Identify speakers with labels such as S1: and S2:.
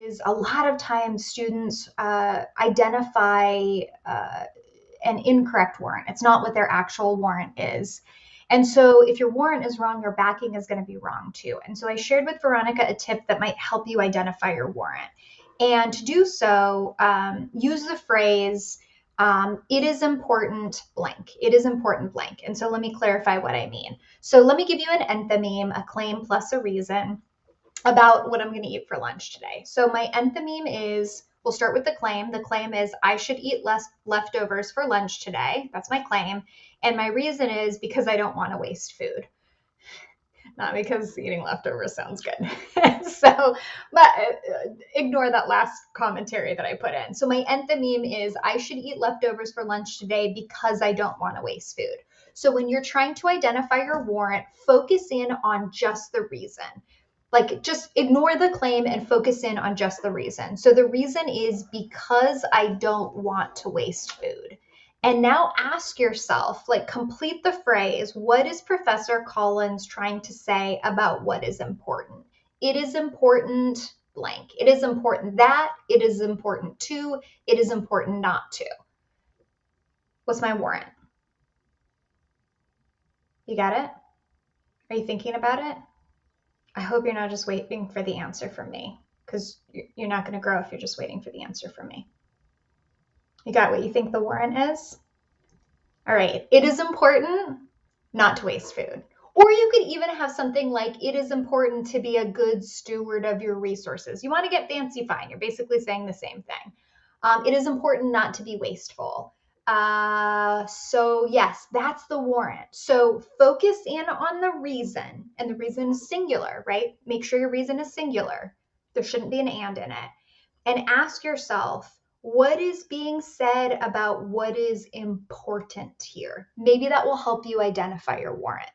S1: is a lot of times students uh, identify uh, an incorrect warrant. It's not what their actual warrant is. And so if your warrant is wrong, your backing is going to be wrong too. And so I shared with Veronica a tip that might help you identify your warrant. And to do so, um, use the phrase, um, it is important blank. It is important blank. And so let me clarify what I mean. So let me give you an enthymeme, a claim plus a reason about what I'm going to eat for lunch today. So my enthymeme is we'll start with the claim. The claim is I should eat less leftovers for lunch today. That's my claim. And my reason is because I don't want to waste food. Not because eating leftovers sounds good. so, but uh, ignore that last commentary that I put in. So, my enthymeme is I should eat leftovers for lunch today because I don't want to waste food. So, when you're trying to identify your warrant, focus in on just the reason like just ignore the claim and focus in on just the reason. So the reason is because I don't want to waste food. And now ask yourself, like complete the phrase, what is Professor Collins trying to say about what is important? It is important blank. It is important that, it is important to, it is important not to. What's my warrant? You got it? Are you thinking about it? I hope you're not just waiting for the answer from me because you're not going to grow if you're just waiting for the answer from me. You got what you think the warrant is? All right. It is important not to waste food. Or you could even have something like it is important to be a good steward of your resources. You want to get fancy, fine. You're basically saying the same thing. Um, it is important not to be wasteful. Uh, so yes, that's the warrant. So focus in on the reason, and the reason is singular, right? Make sure your reason is singular. There shouldn't be an and in it. And ask yourself, what is being said about what is important here? Maybe that will help you identify your warrant.